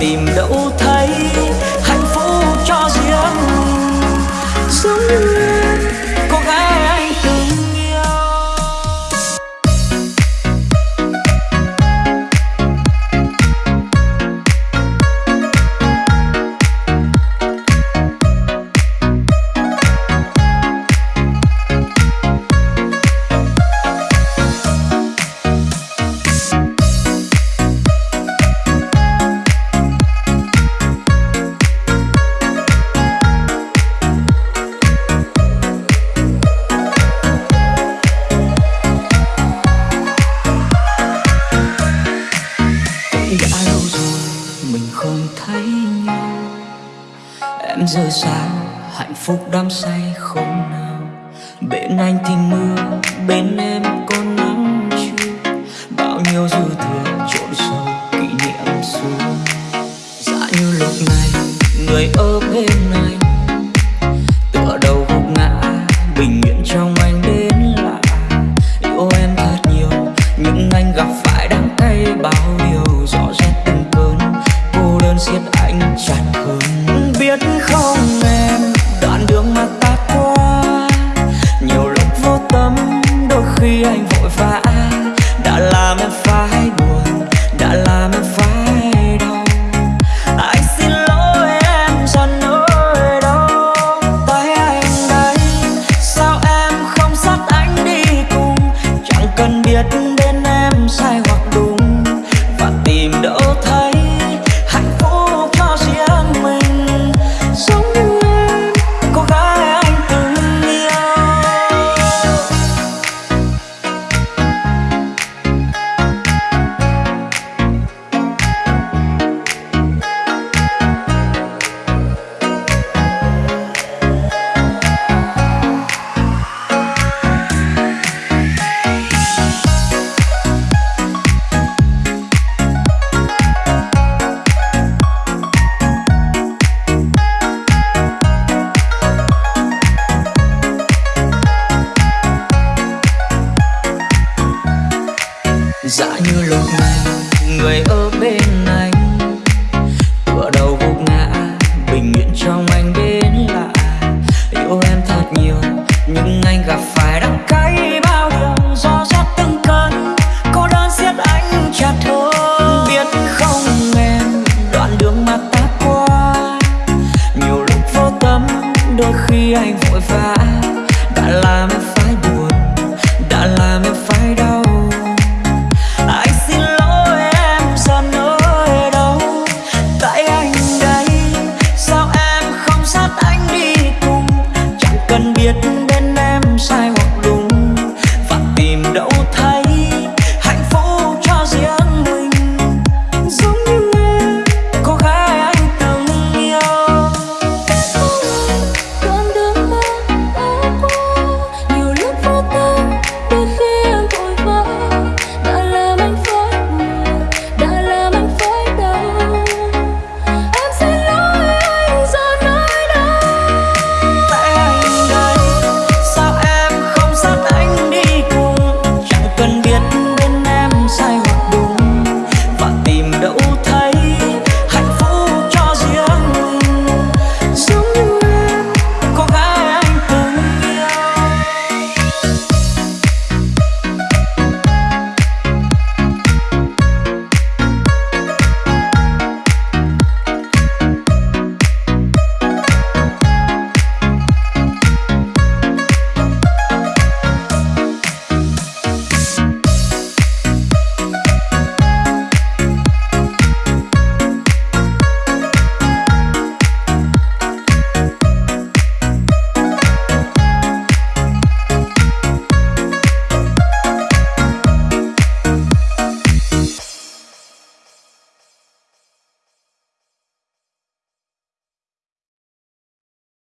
tìm đâu em giờ sao hạnh phúc đắm say không nào. Bên anh thì mưa, bên em có nắng chưa bao nhiêu dư thừa trộn sâu, kỷ niệm xưa. Dạ như lúc này, người ở bên anh tựa đầu gục ngã, bình yên trong anh đến lạ. Yêu em thật nhiều, nhưng anh gặp phải đắng cay bao điều. Rõ rệt từng cơn, cô đơn siết anh chặt hơn. Khi anh dã như lúc này, người ở bên anh. Tựa đầu gục ngã, bình yên trong anh đến lạ. yêu em thật nhiều, nhưng anh gặp phải đắng cay bao đường. Do dắt từng cơn, cô đơn siết anh chặt hơn biết không em, đoạn đường mà ta qua. Nhiều lúc vô tâm, đôi khi anh vội vã. Đã làm em phải buồn, đã làm em phải